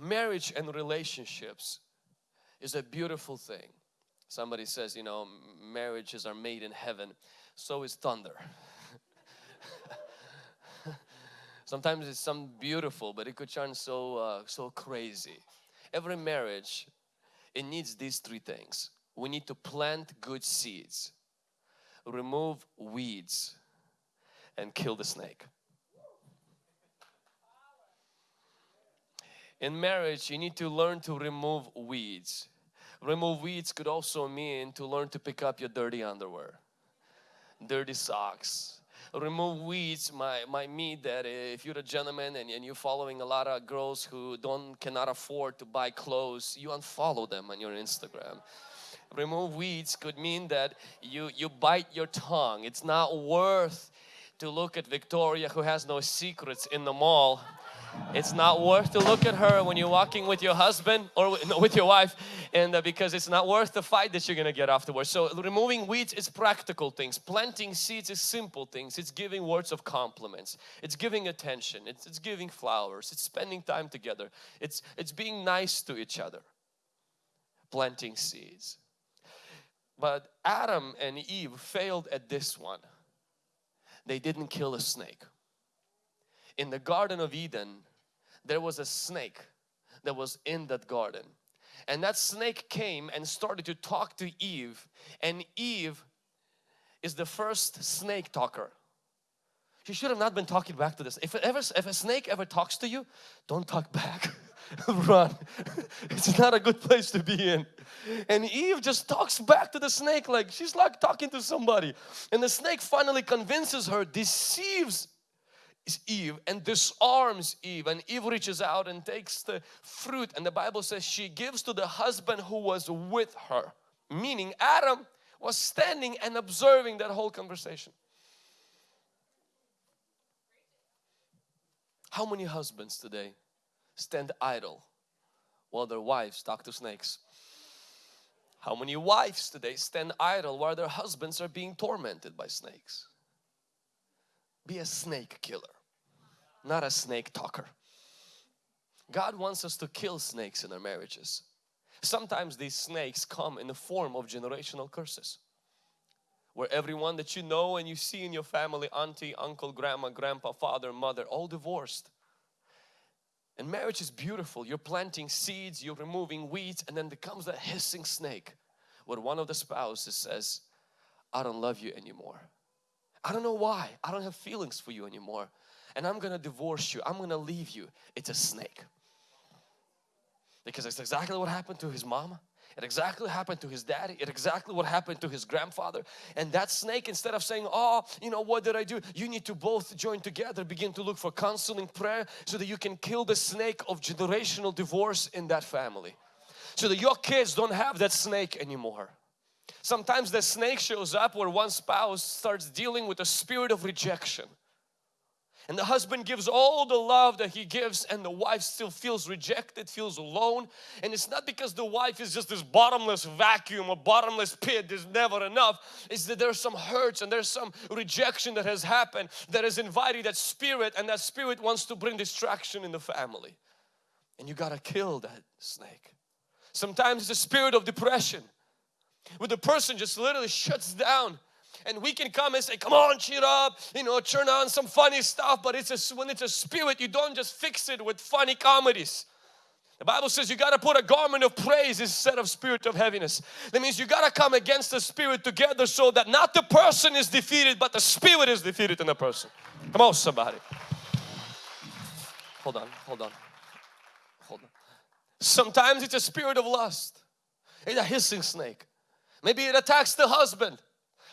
marriage and relationships is a beautiful thing. Somebody says, you know, marriages are made in heaven. So is thunder. Sometimes it's some beautiful, but it could turn so uh, so crazy. Every marriage, it needs these three things. We need to plant good seeds, remove weeds, and kill the snake. In marriage, you need to learn to remove weeds. Remove weeds could also mean to learn to pick up your dirty underwear, dirty socks. Remove weeds might, might mean that if you're a gentleman and, and you're following a lot of girls who don't cannot afford to buy clothes, you unfollow them on your Instagram remove weeds could mean that you you bite your tongue it's not worth to look at Victoria who has no secrets in the mall it's not worth to look at her when you're walking with your husband or with your wife and uh, because it's not worth the fight that you're gonna get afterwards. So removing weeds is practical things. Planting seeds is simple things. It's giving words of compliments. It's giving attention. It's, it's giving flowers. It's spending time together. It's, it's being nice to each other. Planting seeds. But Adam and Eve failed at this one. They didn't kill a snake in the Garden of Eden, there was a snake that was in that garden. And that snake came and started to talk to Eve. And Eve is the first snake talker. She should have not been talking back to this. If, ever, if a snake ever talks to you, don't talk back. Run. it's not a good place to be in. And Eve just talks back to the snake like she's like talking to somebody. And the snake finally convinces her, deceives Eve and disarms Eve and Eve reaches out and takes the fruit and the Bible says she gives to the husband who was with her meaning Adam was standing and observing that whole conversation. How many husbands today stand idle while their wives talk to snakes? How many wives today stand idle while their husbands are being tormented by snakes be a snake killer not a snake talker. God wants us to kill snakes in our marriages. Sometimes these snakes come in the form of generational curses. Where everyone that you know and you see in your family, auntie, uncle, grandma, grandpa, father, mother, all divorced. And marriage is beautiful. You're planting seeds, you're removing weeds and then becomes that hissing snake where one of the spouses says, I don't love you anymore. I don't know why. I don't have feelings for you anymore and I'm gonna divorce you. I'm gonna leave you. It's a snake. Because it's exactly what happened to his mama. It exactly happened to his daddy. It exactly what happened to his grandfather. And that snake, instead of saying, oh, you know, what did I do? You need to both join together, begin to look for counseling prayer so that you can kill the snake of generational divorce in that family. So that your kids don't have that snake anymore. Sometimes the snake shows up where one spouse starts dealing with a spirit of rejection and the husband gives all the love that he gives and the wife still feels rejected, feels alone. And it's not because the wife is just this bottomless vacuum or bottomless pit, there's never enough. It's that there's some hurts and there's some rejection that has happened that has invited that spirit and that spirit wants to bring distraction in the family. And you gotta kill that snake. Sometimes it's a spirit of depression where the person just literally shuts down and we can come and say come on cheer up you know turn on some funny stuff but it's a when it's a spirit you don't just fix it with funny comedies the Bible says you got to put a garment of praise instead of spirit of heaviness. That means you got to come against the spirit together so that not the person is defeated but the spirit is defeated in the person. Come on somebody. Hold on, hold on, hold on. Sometimes it's a spirit of lust. It's a hissing snake. Maybe it attacks the husband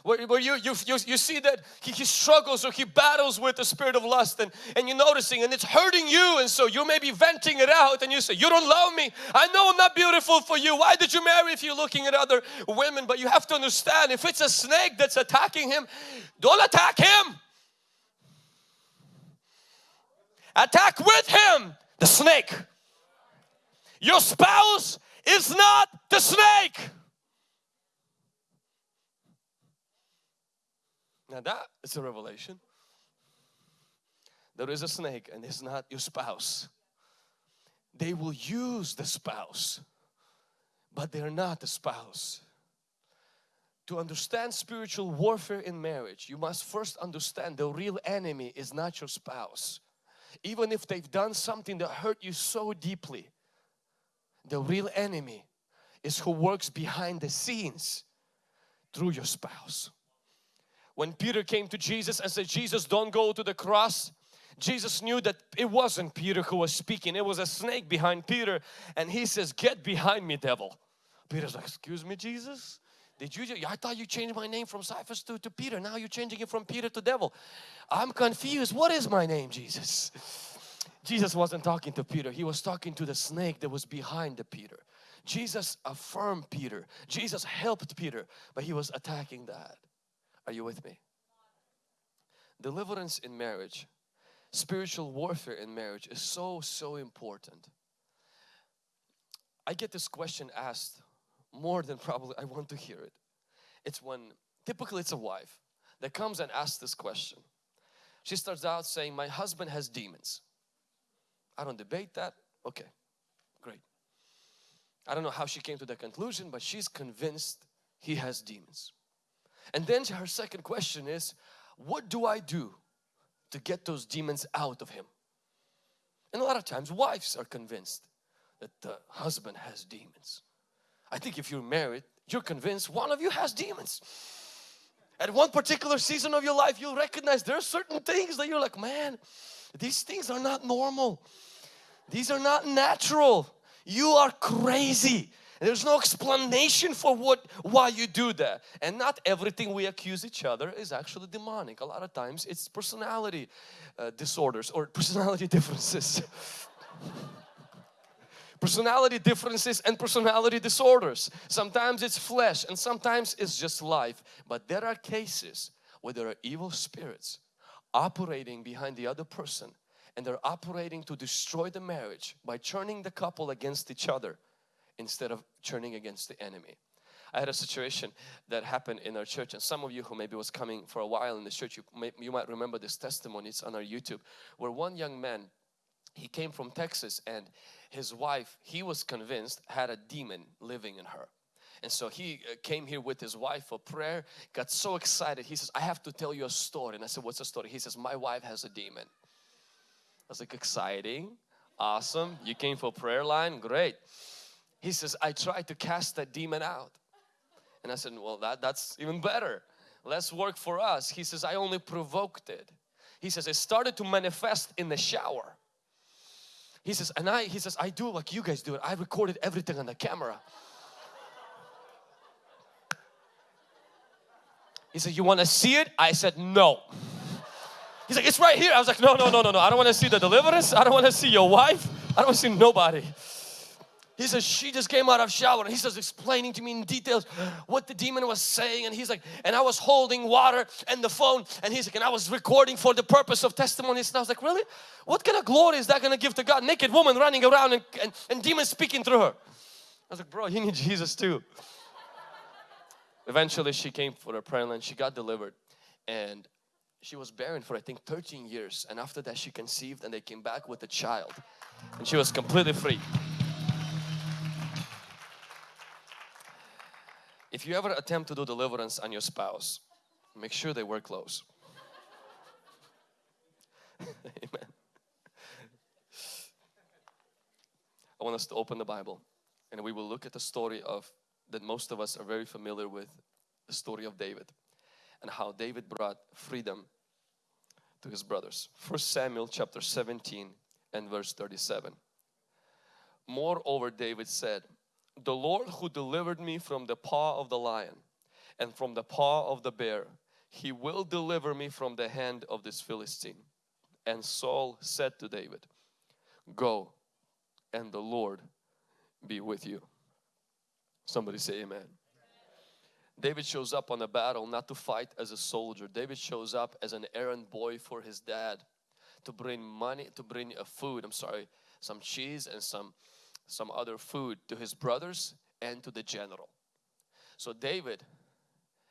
where, where you, you, you, you see that he, he struggles or he battles with the spirit of lust and, and you're noticing and it's hurting you and so you may be venting it out and you say you don't love me. I know I'm not beautiful for you. Why did you marry if you're looking at other women? But you have to understand if it's a snake that's attacking him don't attack him. Attack with him the snake. Your spouse is not the snake Now that is a revelation. There is a snake and it's not your spouse. they will use the spouse, but they're not the spouse. To understand spiritual warfare in marriage, you must first understand the real enemy is not your spouse. Even if they've done something that hurt you so deeply, the real enemy is who works behind the scenes through your spouse. When Peter came to Jesus and said, Jesus don't go to the cross, Jesus knew that it wasn't Peter who was speaking, it was a snake behind Peter and he says, get behind me devil. Peter's like, excuse me Jesus? Did you, I thought you changed my name from Cephas to, to Peter. Now you're changing it from Peter to devil. I'm confused. What is my name, Jesus? Jesus wasn't talking to Peter. He was talking to the snake that was behind the Peter. Jesus affirmed Peter. Jesus helped Peter, but he was attacking that. Are you with me? Deliverance in marriage, spiritual warfare in marriage is so, so important. I get this question asked more than probably I want to hear it. It's when, typically it's a wife that comes and asks this question. She starts out saying, my husband has demons. I don't debate that. Okay, great. I don't know how she came to that conclusion, but she's convinced he has demons. And then her second question is, what do I do to get those demons out of him? And a lot of times wives are convinced that the husband has demons. I think if you're married, you're convinced one of you has demons. At one particular season of your life, you'll recognize there are certain things that you're like, man, these things are not normal. These are not natural. You are crazy. There's no explanation for what why you do that. And not everything we accuse each other is actually demonic. A lot of times it's personality uh, disorders or personality differences personality differences and personality disorders. Sometimes it's flesh and sometimes it's just life. But there are cases where there are evil spirits operating behind the other person and they're operating to destroy the marriage by turning the couple against each other instead of turning against the enemy. I had a situation that happened in our church and some of you who maybe was coming for a while in the church, you, may, you might remember this testimony, it's on our YouTube, where one young man, he came from Texas and his wife, he was convinced, had a demon living in her. And so he uh, came here with his wife for prayer, got so excited. He says, I have to tell you a story. And I said, what's the story? He says, my wife has a demon. I was like, exciting, awesome. You came for prayer line, great. He says, I tried to cast that demon out. And I said, well, that, that's even better. Let's work for us. He says, I only provoked it. He says, it started to manifest in the shower. He says, and I, he says, I do like you guys do it. I recorded everything on the camera. He said, you want to see it? I said, no. He's like, it's right here. I was like, no, no, no, no, no. I don't want to see the deliverance. I don't want to see your wife. I don't want to see nobody. He says, she just came out of shower and he says, explaining to me in details what the demon was saying. And he's like, and I was holding water and the phone. And he's like, and I was recording for the purpose of testimonies. And I was like, really? What kind of glory is that going to give to God? Naked woman running around and, and, and demons speaking through her. I was like, bro, you need Jesus too. Eventually she came for her prayer line. She got delivered. And she was barren for I think 13 years. And after that she conceived and they came back with a child. And she was completely free. If you ever attempt to do deliverance on your spouse, make sure they wear clothes. Amen. I want us to open the Bible and we will look at the story of that most of us are very familiar with the story of David and how David brought freedom to his brothers. First Samuel chapter 17 and verse 37. Moreover David said, the Lord who delivered me from the paw of the lion and from the paw of the bear, he will deliver me from the hand of this Philistine. And Saul said to David, Go and the Lord be with you. Somebody say amen. David shows up on the battle not to fight as a soldier. David shows up as an errand boy for his dad to bring money, to bring a food, I'm sorry, some cheese and some some other food to his brothers and to the general. So David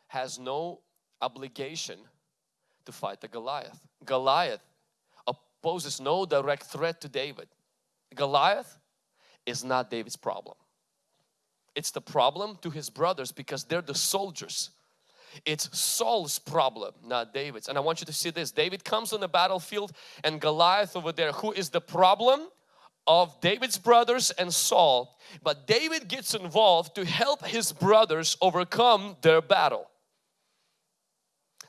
has no obligation to fight the Goliath. Goliath poses no direct threat to David. Goliath is not David's problem. It's the problem to his brothers because they're the soldiers. It's Saul's problem, not David's. And I want you to see this. David comes on the battlefield and Goliath over there, who is the problem of David's brothers and Saul. But David gets involved to help his brothers overcome their battle.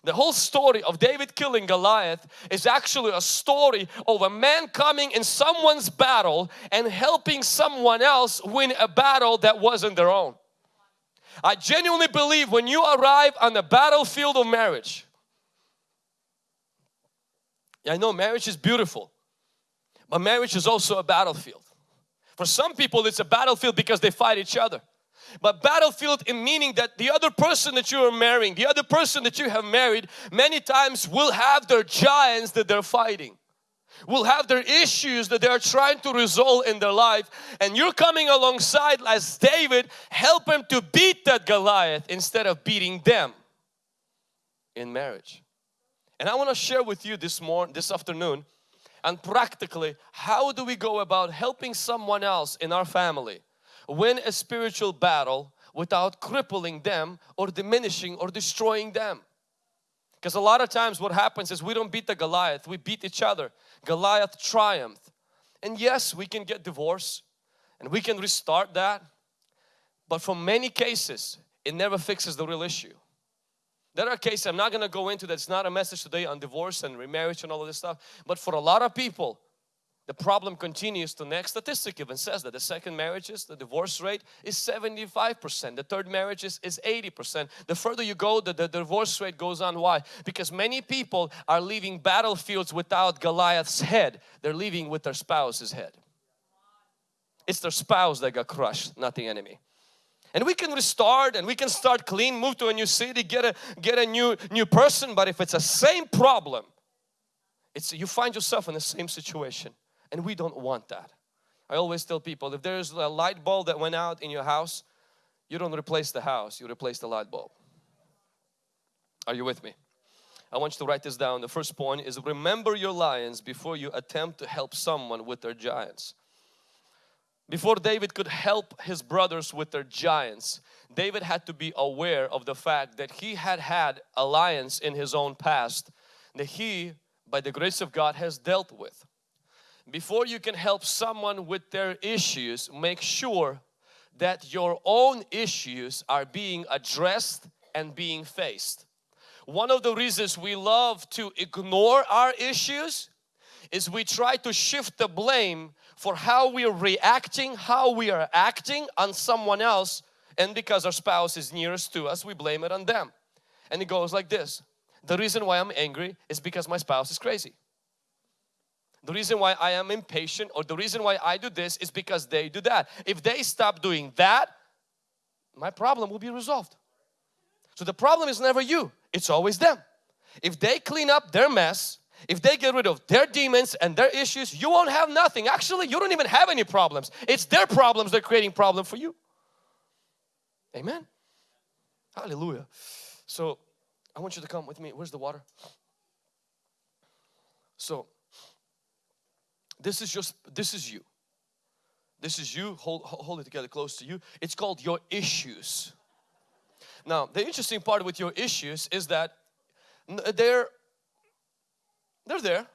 The whole story of David killing Goliath is actually a story of a man coming in someone's battle and helping someone else win a battle that wasn't their own. I genuinely believe when you arrive on the battlefield of marriage, I know marriage is beautiful, but marriage is also a battlefield. For some people it's a battlefield because they fight each other. But battlefield in meaning that the other person that you are marrying, the other person that you have married, many times will have their giants that they're fighting. Will have their issues that they're trying to resolve in their life and you're coming alongside as David help him to beat that Goliath instead of beating them in marriage. And I want to share with you this morning, this afternoon and practically how do we go about helping someone else in our family win a spiritual battle without crippling them or diminishing or destroying them. Because a lot of times what happens is we don't beat the Goliath, we beat each other. Goliath triumphed. And yes, we can get divorced and we can restart that. But for many cases, it never fixes the real issue. There are cases, I'm not going to go into that, it's not a message today on divorce and remarriage and all of this stuff. But for a lot of people, the problem continues. The next statistic even says that the second marriages, the divorce rate is 75%. The third marriages is 80%. The further you go, the, the divorce rate goes on. Why? Because many people are leaving battlefields without Goliath's head. They're leaving with their spouse's head. It's their spouse that got crushed, not the enemy. And we can restart and we can start clean, move to a new city, get a get a new new person. But if it's the same problem, it's you find yourself in the same situation. And we don't want that. I always tell people if there's a light bulb that went out in your house, you don't replace the house, you replace the light bulb. Are you with me? I want you to write this down. The first point is remember your lions before you attempt to help someone with their giants. Before David could help his brothers with their giants, David had to be aware of the fact that he had had alliance in his own past that he, by the grace of God, has dealt with before you can help someone with their issues, make sure that your own issues are being addressed and being faced. One of the reasons we love to ignore our issues is we try to shift the blame for how we are reacting, how we are acting on someone else and because our spouse is nearest to us, we blame it on them. And it goes like this. The reason why I'm angry is because my spouse is crazy. The reason why I am impatient or the reason why I do this is because they do that. If they stop doing that, my problem will be resolved. So the problem is never you, it's always them. If they clean up their mess, if they get rid of their demons and their issues, you won't have nothing. Actually, you don't even have any problems. It's their problems that are creating problem for you. Amen. Hallelujah. So I want you to come with me. Where's the water? So this is just, this is you. This is you, hold, hold it together close to you. It's called your issues. Now, the interesting part with your issues is that they're, they're there.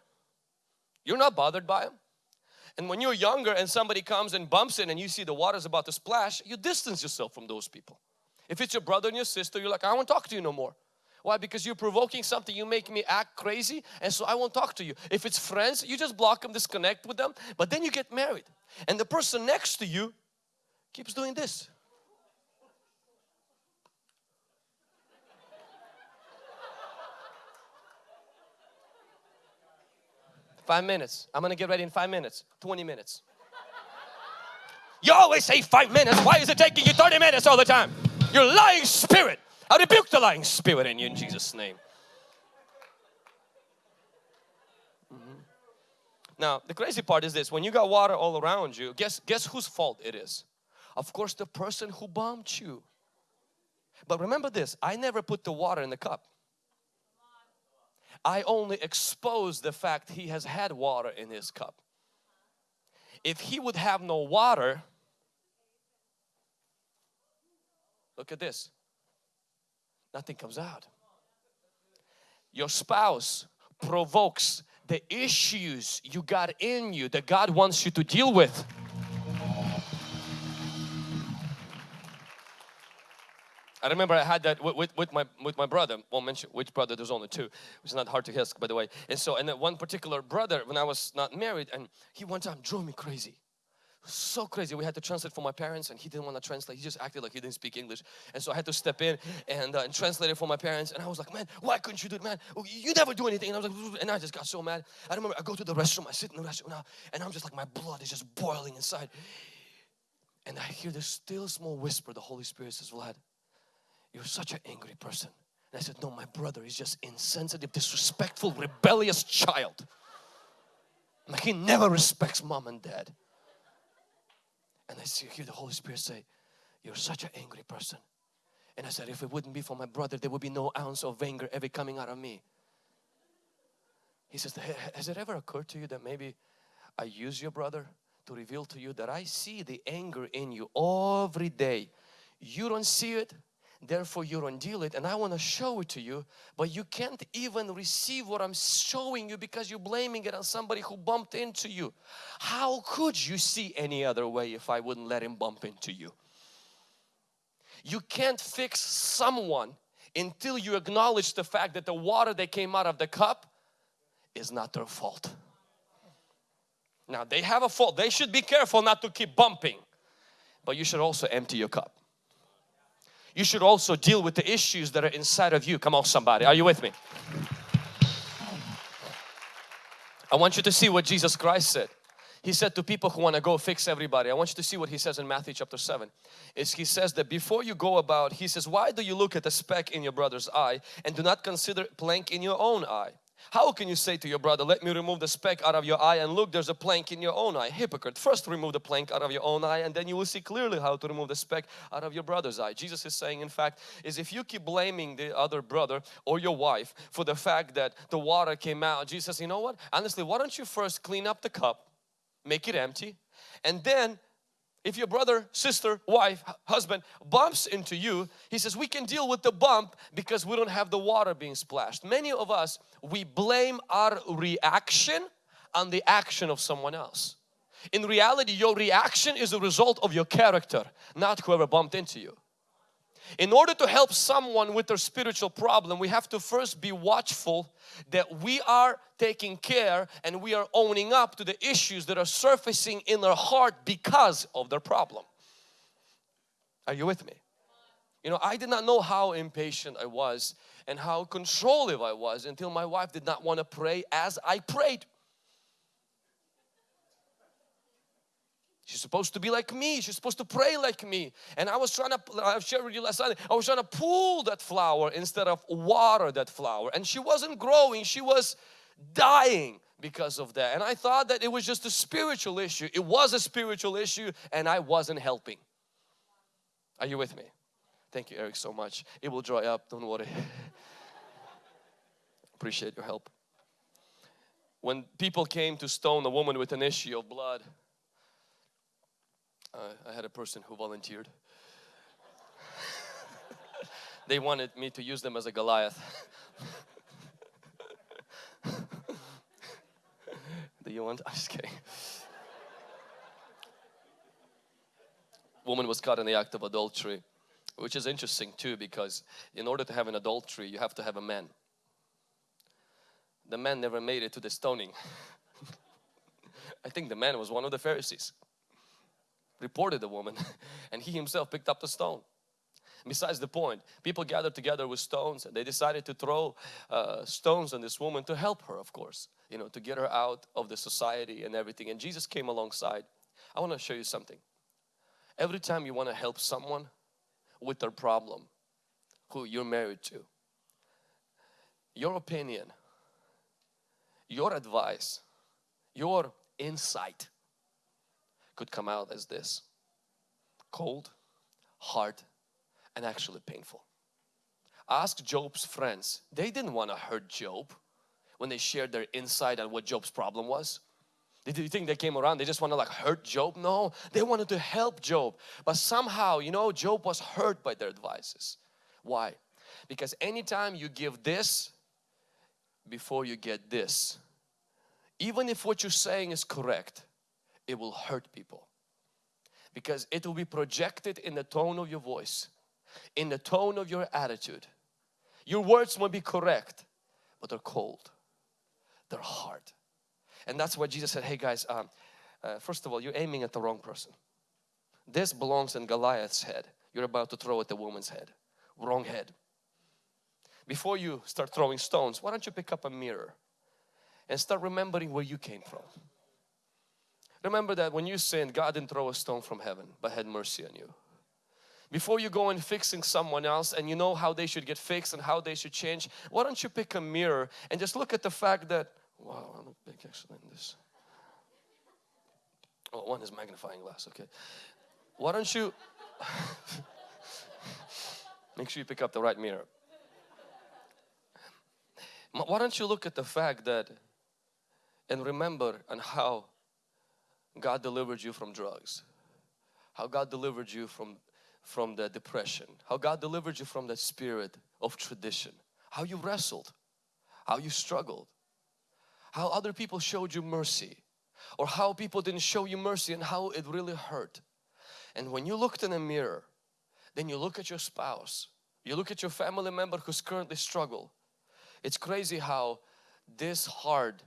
You're not bothered by them. And when you're younger and somebody comes and bumps in and you see the water's about to splash, you distance yourself from those people. If it's your brother and your sister, you're like, I won't talk to you no more. Why? Because you're provoking something, you make me act crazy and so I won't talk to you. If it's friends, you just block them, disconnect with them, but then you get married and the person next to you keeps doing this. Five minutes. I'm gonna get ready in five minutes, 20 minutes. You always say five minutes. Why is it taking you 30 minutes all the time? You're lying spirit. I rebuke the lying spirit in you in Jesus' name. Mm-hmm. Now, the crazy part is this, when you got water all around you, guess, guess whose fault it is? Of course, the person who bumped you. But remember this, I never put the water in the cup. I only expose the fact he has had water in his cup. If he would have no water, look at this, nothing comes out. Your spouse provokes the issues you got in you that God wants you to deal with. I remember I had that with, with, with, my with my brother. Won't mention which brother. There's only two, It's not hard to ask, by the way. And so, and one particular brother, when I was not married, and he one time drove me crazy so crazy. We had to translate for my parents and he didn't want to translate. He just acted like he didn't speak English. And so I had to step in and, uh, and translate it for my parents. And I was like, man, why couldn't you do it, man? Oh, you never do anything. And I was like, and I just got so mad. I remember I go to the restroom, I sit in the restroom now, and I'm just like, my blood is just boiling inside. And I hear this still small whisper, the Holy Spirit says, Vlad, you're such an angry person. And I said, no, my brother is just insensitive, disrespectful, rebellious child. Like he never respects mom and dad. And I see, hear the Holy Spirit say, You're such an angry person. And I said, If it wouldn't be for my brother, there would be no ounce of anger ever coming out of me. He says, Has it ever occurred to you that maybe I use your brother to reveal to you that I see the anger in you every day? You don't see it, therefore you don't deal it and I want to show it to you but you can't even receive what I'm showing you because you're blaming it on somebody who bumped into you. How could you see any other way if I wouldn't let him bump into you? You can't fix someone until you acknowledge the fact that the water that came out of the cup is not their fault. Now they have a fault. They should be careful not to keep bumping. But you should also empty your cup you should also deal with the issues that are inside of you. Come on somebody, are you with me? I want you to see what Jesus Christ said. He said to people who want to go fix everybody. I want you to see what he says in Matthew chapter 7. Is he says that before you go about, he says, why do you look at the speck in your brother's eye and do not consider plank in your own eye? How can you say to your brother, let me remove the speck out of your eye and look there's a plank in your own eye? Hypocrite, first remove the plank out of your own eye and then you will see clearly how to remove the speck out of your brother's eye. Jesus is saying in fact is if you keep blaming the other brother or your wife for the fact that the water came out, Jesus says, you know what? Honestly, why don't you first clean up the cup, make it empty and then if your brother, sister, wife, husband bumps into you, he says we can deal with the bump because we don't have the water being splashed. Many of us, we blame our reaction on the action of someone else. In reality, your reaction is a result of your character, not whoever bumped into you. In order to help someone with their spiritual problem, we have to first be watchful that we are taking care and we are owning up to the issues that are surfacing in their heart because of their problem. Are you with me? You know, I did not know how impatient I was and how controlling I was until my wife did not want to pray as I prayed. Supposed to be like me. She's supposed to pray like me. And I was trying to, I've shared with you last Sunday, I was trying to pull that flower instead of water that flower. And she wasn't growing, she was dying because of that. And I thought that it was just a spiritual issue. It was a spiritual issue and I wasn't helping. Are you with me? Thank you, Eric, so much. It will dry up, don't worry. Appreciate your help. When people came to stone a woman with an issue of blood, uh, I had a person who volunteered. they wanted me to use them as a Goliath. Do you want? I'm just kidding. Woman was caught in the act of adultery, which is interesting too because in order to have an adultery, you have to have a man. The man never made it to the stoning. I think the man was one of the Pharisees reported the woman and he himself picked up the stone. Besides the point, people gathered together with stones and they decided to throw uh, stones on this woman to help her of course, you know, to get her out of the society and everything. And Jesus came alongside. I want to show you something. Every time you want to help someone with their problem who you're married to, your opinion, your advice, your insight could come out as this cold, hard, and actually painful. Ask Job's friends, they didn't want to hurt Job when they shared their insight on what Job's problem was. Did you think they came around? They just want to like hurt Job? No, they wanted to help Job. But somehow, you know, Job was hurt by their advices. Why? Because anytime you give this before you get this, even if what you're saying is correct, it will hurt people. Because it will be projected in the tone of your voice, in the tone of your attitude. Your words might be correct, but they're cold, they're hard. And that's why Jesus said, hey guys, um, uh, first of all, you're aiming at the wrong person. This belongs in Goliath's head. You're about to throw at the woman's head. Wrong head. Before you start throwing stones, why don't you pick up a mirror and start remembering where you came from. Remember that when you sinned, God didn't throw a stone from heaven, but had mercy on you. Before you go and fixing someone else and you know how they should get fixed and how they should change, why don't you pick a mirror and just look at the fact that, wow, I look big actually in this. Oh, one is magnifying glass, okay. Why don't you, make sure you pick up the right mirror. Why don't you look at the fact that and remember on how God delivered you from drugs, how God delivered you from, from the depression, how God delivered you from that spirit of tradition, how you wrestled, how you struggled, how other people showed you mercy. Or how people didn't show you mercy and how it really hurt. And when you looked in a mirror, then you look at your spouse, you look at your family member who's currently struggle. It's crazy how this hard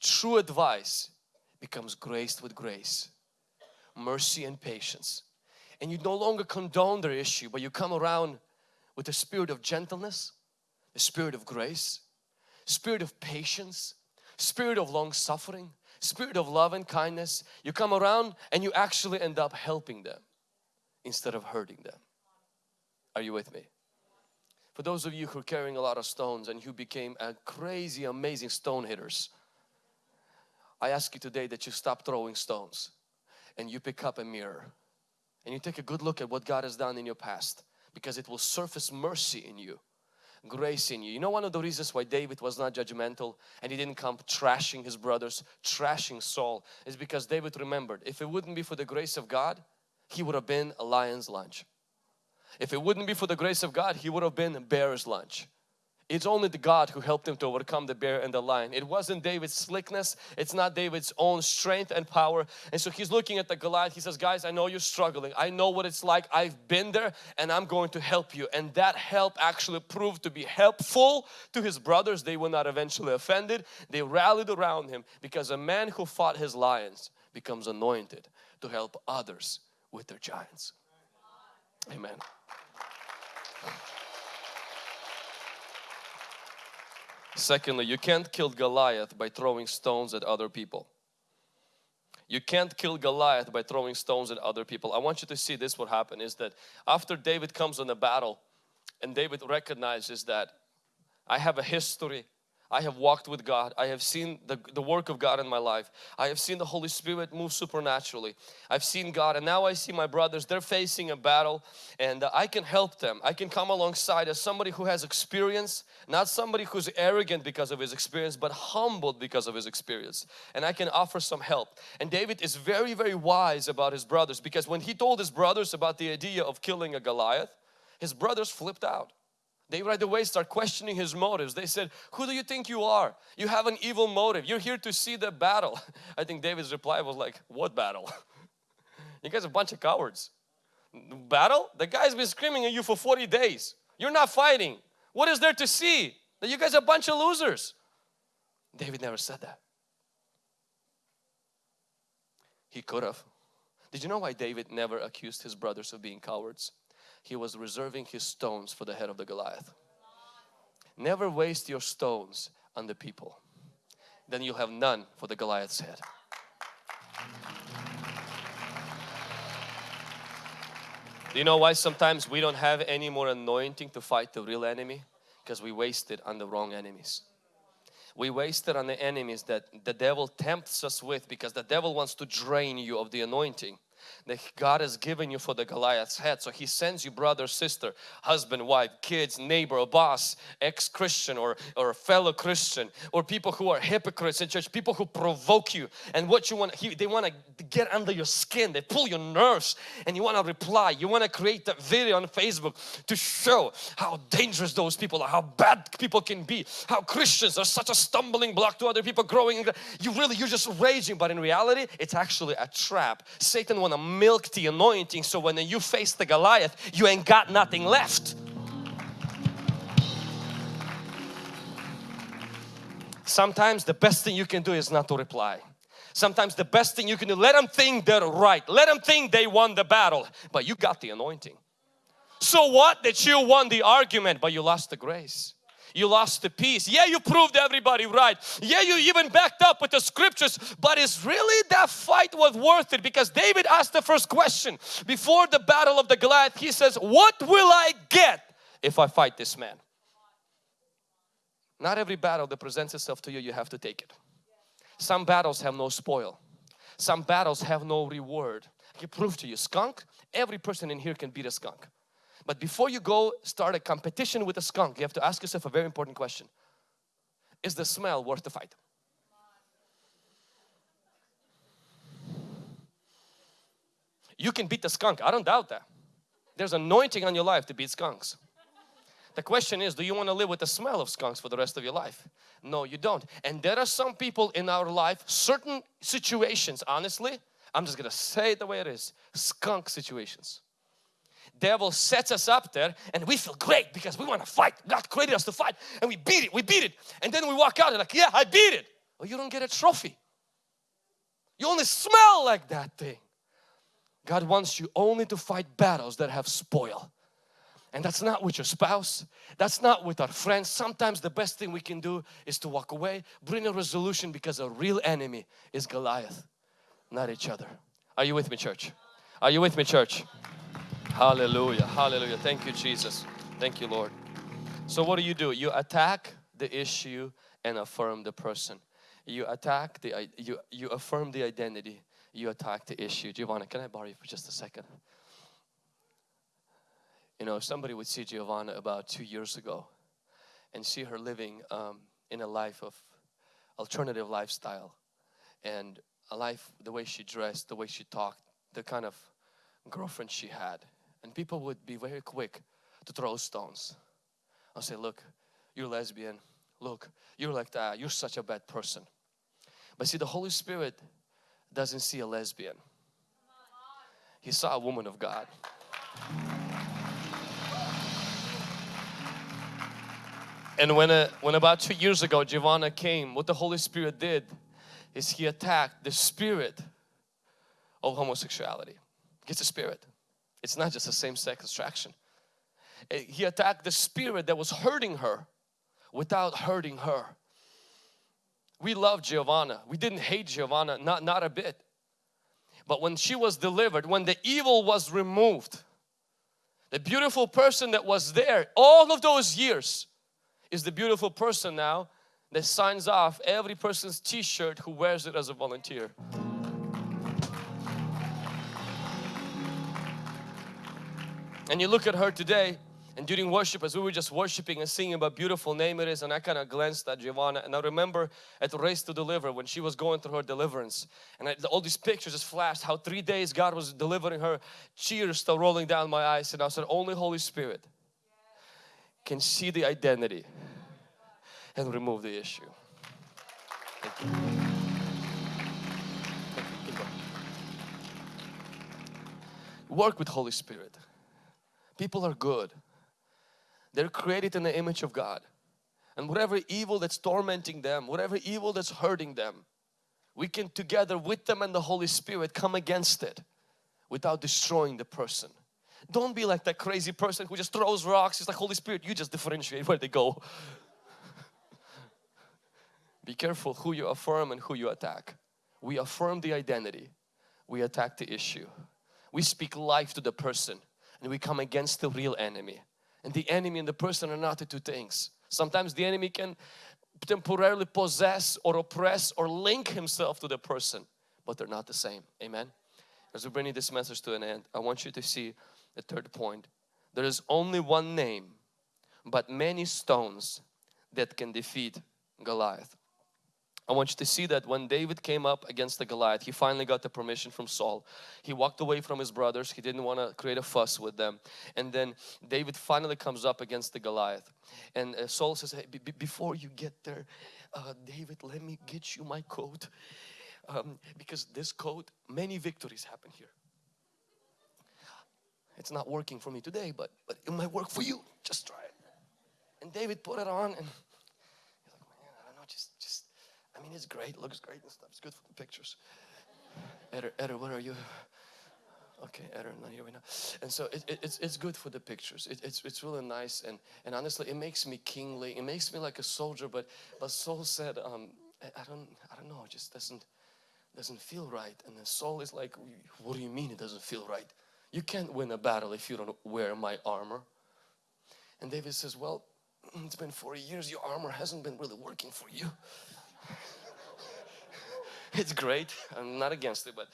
true advice becomes graced with grace, mercy and patience. And you no longer condone their issue, but you come around with a spirit of gentleness, a spirit of grace, spirit of patience, spirit of long suffering, spirit of love and kindness. You come around and you actually end up helping them instead of hurting them. Are you with me? For those of you who are carrying a lot of stones and who became a crazy amazing stone hitters I ask you today that you stop throwing stones and you pick up a mirror and you take a good look at what God has done in your past because it will surface mercy in you grace in you. You know one of the reasons why David was not judgmental and he didn't come trashing his brothers, trashing Saul is because David remembered if it wouldn't be for the grace of God he would have been a lion's lunch. If it wouldn't be for the grace of God he would have been a bear's lunch. It's only the God who helped him to overcome the bear and the lion. It wasn't David's slickness. It's not David's own strength and power. And so he's looking at the Goliath. He says, guys, I know you're struggling. I know what it's like. I've been there and I'm going to help you. And that help actually proved to be helpful to his brothers. They were not eventually offended. They rallied around him because a man who fought his lions becomes anointed to help others with their giants. Amen. Secondly, you can't kill Goliath by throwing stones at other people. You can't kill Goliath by throwing stones at other people. I want you to see this what happened is that after David comes on the battle and David recognizes that I have a history I have walked with God. I have seen the, the work of God in my life. I have seen the Holy Spirit move supernaturally. I've seen God and now I see my brothers, they're facing a battle and uh, I can help them. I can come alongside as somebody who has experience, not somebody who's arrogant because of his experience, but humbled because of his experience. And I can offer some help. And David is very, very wise about his brothers because when he told his brothers about the idea of killing a Goliath, his brothers flipped out. They right away start questioning his motives. They said, who do you think you are? You have an evil motive. You're here to see the battle. I think David's reply was like, what battle? you guys are a bunch of cowards. Battle? The guy's been screaming at you for 40 days. You're not fighting. What is there to see? That you guys are a bunch of losers. David never said that. He could have. Did you know why David never accused his brothers of being cowards? He was reserving his stones for the head of the Goliath. Never waste your stones on the people. Then you'll have none for the Goliath's head. Do you know why sometimes we don't have any more anointing to fight the real enemy? Because we waste it on the wrong enemies. We waste it on the enemies that the devil tempts us with because the devil wants to drain you of the anointing that God has given you for the Goliath's head. So He sends you brother, sister, husband, wife, kids, neighbor, boss, ex-Christian or, or fellow Christian or people who are hypocrites in church, people who provoke you and what you want, he, they want to get under your skin, they pull your nerves and you want to reply. You want to create that video on Facebook to show how dangerous those people are, how bad people can be, how Christians are such a stumbling block to other people growing. You really, you're just raging but in reality it's actually a trap. Satan want to milk the anointing so when you face the Goliath you ain't got nothing left. Sometimes the best thing you can do is not to reply. Sometimes the best thing you can do, let them think they're right. Let them think they won the battle, but you got the anointing. So what that you won the argument, but you lost the grace you lost the peace. Yeah, you proved everybody right. Yeah, you even backed up with the scriptures, but is really that fight was worth it? Because David asked the first question before the battle of the Goliath. He says, what will I get if I fight this man? Not every battle that presents itself to you, you have to take it. Some battles have no spoil. Some battles have no reward. I can prove to you, skunk, every person in here can beat a skunk. But before you go start a competition with a skunk, you have to ask yourself a very important question. Is the smell worth the fight? You can beat the skunk, I don't doubt that. There's anointing on your life to beat skunks. The question is, do you want to live with the smell of skunks for the rest of your life? No, you don't. And there are some people in our life, certain situations, honestly, I'm just going to say it the way it is, skunk situations devil sets us up there and we feel great because we want to fight. God created us to fight and we beat it, we beat it. And then we walk out and like, yeah, I beat it. Well, you don't get a trophy. You only smell like that thing. God wants you only to fight battles that have spoil. And that's not with your spouse. That's not with our friends. Sometimes the best thing we can do is to walk away, bring a resolution because a real enemy is Goliath, not each other. Are you with me church? Are you with me church? Hallelujah. Hallelujah. Thank you, Jesus. Thank you, Lord. So what do you do? You attack the issue and affirm the person. You attack the, you, you affirm the identity. You attack the issue. Giovanna, can I borrow you for just a second? You know, somebody would see Giovanna about two years ago and see her living um, in a life of alternative lifestyle and a life, the way she dressed, the way she talked, the kind of girlfriend she had and people would be very quick to throw stones. I'll say, look, you're lesbian. Look, you're like that. You're such a bad person. But see, the Holy Spirit doesn't see a lesbian. He saw a woman of God. And when, a, when about two years ago Giovanna came, what the Holy Spirit did is He attacked the spirit of homosexuality. It's a spirit. It's not just a same-sex attraction. Eh, he attacked the spirit that was hurting her without hurting her. We love Giovanna. We didn't hate Giovanna, not, not a bit. But when she was delivered, when the evil was removed, the beautiful person that was there all of those years is the beautiful person now that signs off every person's t-shirt who wears it as a volunteer. And you look at her today and during worship as we were just worshiping and singing about beautiful name it is and I kind of glanced at Giovanna and I remember at the Race to Deliver when she was going through her deliverance and I, all these pictures just flashed how three days God was delivering her tears still rolling down my eyes and I said only Holy Spirit can see the identity and remove the issue. Work with Holy Spirit. People are good. They're created in the image of God. And whatever evil that's tormenting them, whatever evil that's hurting them, we can together with them and the Holy Spirit come against it without destroying the person. Don't be like that crazy person who just throws rocks. It's like Holy Spirit, you just differentiate where they go. be careful who you affirm and who you attack. We affirm the identity. We attack the issue. We speak life to the person and we come against the real enemy. And the enemy and the person are not the two things. Sometimes the enemy can temporarily possess or oppress or link himself to the person, but they're not the same. Amen. as we're bringing this message to an end, I want you to see the third point. There is only one name, but many stones that can defeat Goliath. I want you to see that when David came up against the Goliath, he finally got the permission from Saul. He walked away from his brothers. He didn't want to create a fuss with them. And then David finally comes up against the Goliath. And uh, Saul says, hey, before you get there, uh, David, let me get you my coat. Um, because this coat, many victories happen here. It's not working for me today, but, but it might work for you. Just try it. And David put it on and mean, it's great, looks great and stuff. It's good for the pictures. Eder, Eder, where are you? Okay, Eder, not here right now. And so it, it, it's, it's good for the pictures. It, it's, it's really nice and, and honestly, it makes me kingly. It makes me like a soldier. But but Saul said, um, I, don't I don't know. It just doesn't doesn't feel right. And then Saul is like, what do you mean it doesn't feel right? You can't win a battle if you don't wear my armor. And David says, well, it's been 40 years. Your armor hasn't been really working for you. it's great. I'm not against it, but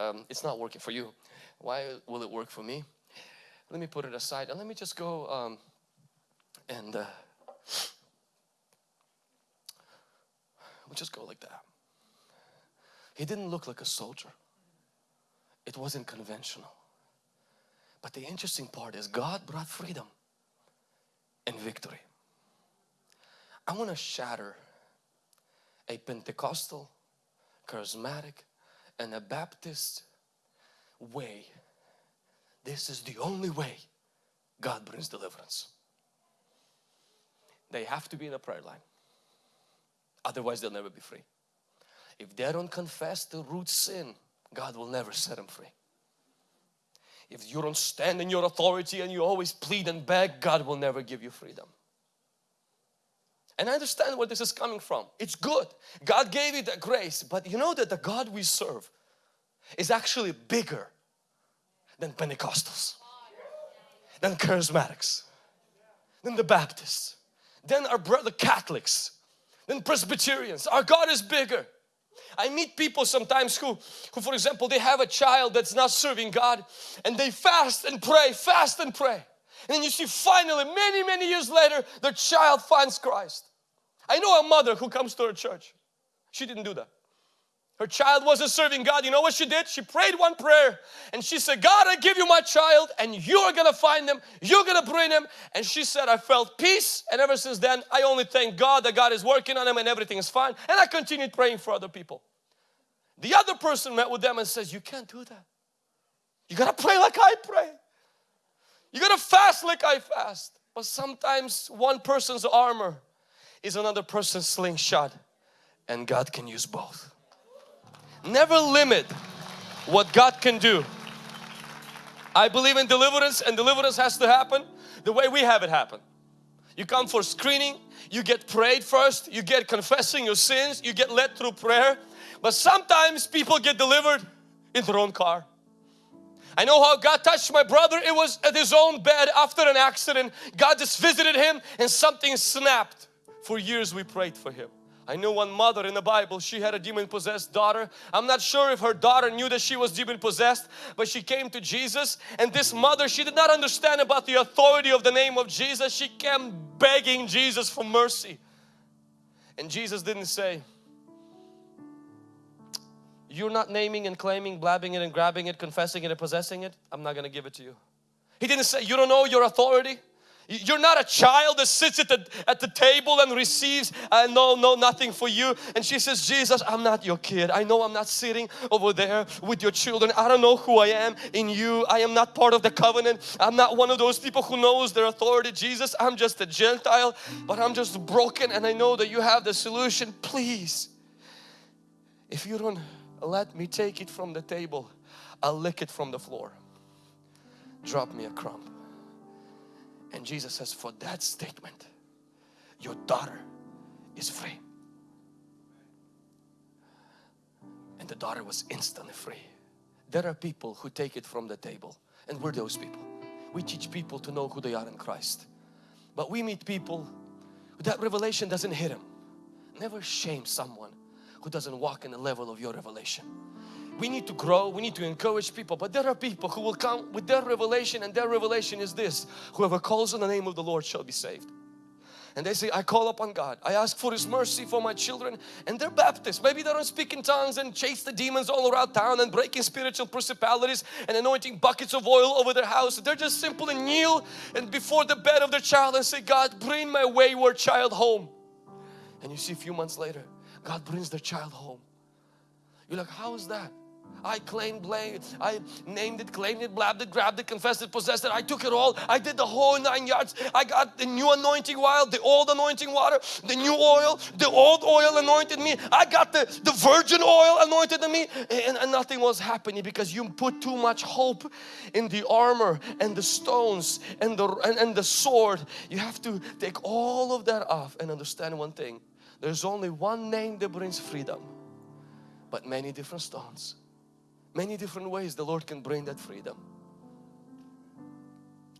um, it's not working for you. Why will it work for me? Let me put it aside and let me just go um, and uh, we'll just go like that. He didn't look like a soldier. It wasn't conventional. But the interesting part is God brought freedom and victory. I want to shatter a Pentecostal, charismatic, and a Baptist way. This is the only way God brings deliverance. They have to be in a prayer line. Otherwise they'll never be free. If they don't confess the root sin, God will never set them free. If you don't stand in your authority and you always plead and beg, God will never give you freedom. And I understand where this is coming from. It's good. God gave you the grace, but you know that the God we serve is actually bigger than Pentecostals, than Charismatics, than the Baptists, than our brother Catholics, than Presbyterians. Our God is bigger. I meet people sometimes who, who for example, they have a child that's not serving God and they fast and pray, fast and pray. And then you see finally, many, many years later, the child finds Christ. I know a mother who comes to her church. She didn't do that. Her child wasn't serving God. You know what she did? She prayed one prayer and she said, God, I give you my child and you're gonna find him. You're gonna bring him. And she said, I felt peace. And ever since then, I only thank God that God is working on him and everything is fine. And I continued praying for other people. The other person met with them and says, You can't do that. You gotta pray like I pray. You gotta fast like I fast. But sometimes one person's armor is another person's slingshot and God can use both. Never limit what God can do. I believe in deliverance and deliverance has to happen the way we have it happen. You come for screening, you get prayed first, you get confessing your sins, you get led through prayer. But sometimes people get delivered in their own car. I know how God touched my brother. It was at his own bed after an accident. God just visited him and something snapped. For years we prayed for him. I know one mother in the Bible, she had a demon possessed daughter. I'm not sure if her daughter knew that she was demon possessed, but she came to Jesus and this mother, she did not understand about the authority of the name of Jesus. She came begging Jesus for mercy. And Jesus didn't say, you're not naming and claiming, blabbing it and grabbing it, confessing it and possessing it, I'm not going to give it to you. He didn't say, you don't know your authority. You're not a child that sits at the, at the table and receives, uh, no, no, nothing for you. And she says, Jesus, I'm not your kid. I know I'm not sitting over there with your children. I don't know who I am in you. I am not part of the covenant. I'm not one of those people who knows their authority. Jesus, I'm just a Gentile, but I'm just broken and I know that you have the solution. Please, if you don't let me take it from the table, I'll lick it from the floor. Drop me a crumb. And Jesus says, for that statement, your daughter is free. And the daughter was instantly free. There are people who take it from the table and we're those people. We teach people to know who they are in Christ. But we meet people that revelation doesn't hit them. Never shame someone who doesn't walk in the level of your revelation. we need to grow, we need to encourage people, but there are people who will come with their revelation and their revelation is this, whoever calls on the name of the Lord shall be saved. And they say, I call upon God. I ask for His mercy for my children. And they're Baptists. Maybe they don't speak in tongues and chase the demons all around town and breaking spiritual principalities and anointing buckets of oil over their house. They're just simply kneel and before the bed of their child and say, God, bring my wayward child home. And you see a few months later, God brings their child home. You're like, how is that? I claimed, blamed, I named it, claimed it, blabbed it, grabbed it, confessed it, possessed it. I took it all. I did the whole nine yards. I got the new anointing oil, the old anointing water, the new oil, the old oil anointed me. I got the, the virgin oil anointed me and, and nothing was happening because you put too much hope in the armor and the stones and the, and, and the sword. You have to take all of that off and understand one thing. There's only one name that brings freedom but many different stones. Many different ways the Lord can bring that freedom.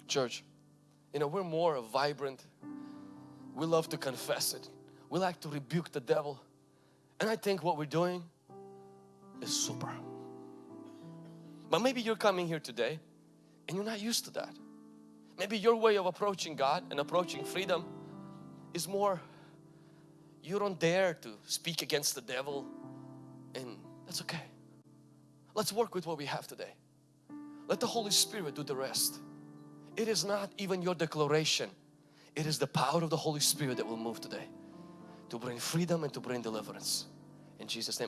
Church you know we're more vibrant. We love to confess it. We like to rebuke the devil. And I think what we're doing is super. But maybe you're coming here today and you're not used to that. Maybe your way of approaching God and approaching freedom is more you don't dare to speak against the devil and that's okay. Let's work with what we have today. Let the Holy Spirit do the rest. It is not even your declaration. It is the power of the Holy Spirit that will move today to bring freedom and to bring deliverance. In Jesus' name.